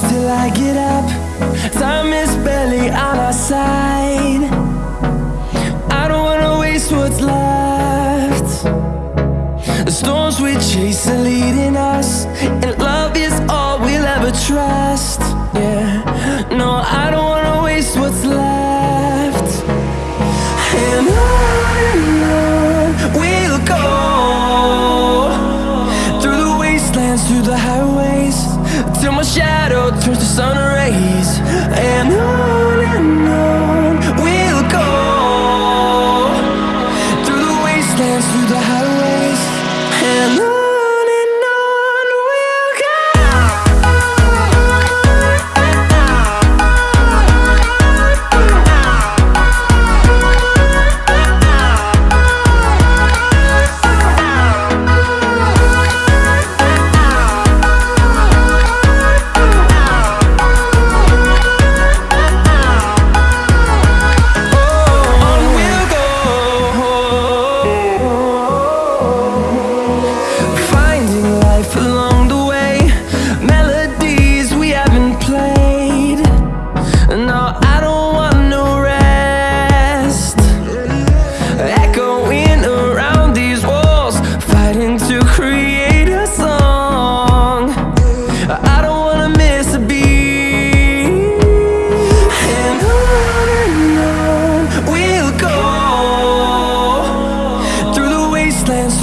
till I get up. Time is barely on our side. I don't wanna waste what's left. The storms we chase are leading us, and love is all we'll ever trust. Yeah, no, I don't wanna waste what's left. And on and on we'll go through the wastelands, through the highways, till my shadow turns to sun rays. And on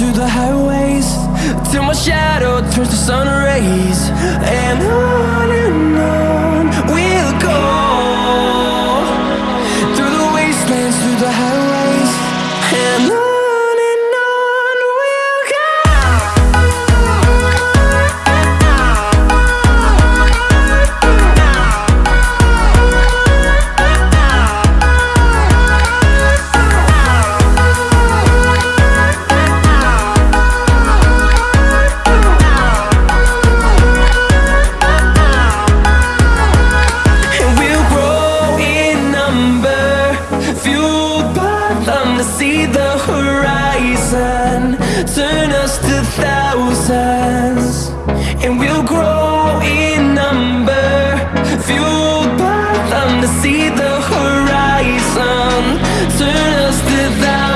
through the highways, till my shadow turns to sun rays. And on and on we'll go through the wastelands, through the highways, and on turn us to thousands And we'll grow in number. Fueled by them to see the horizon. Turn us to thousands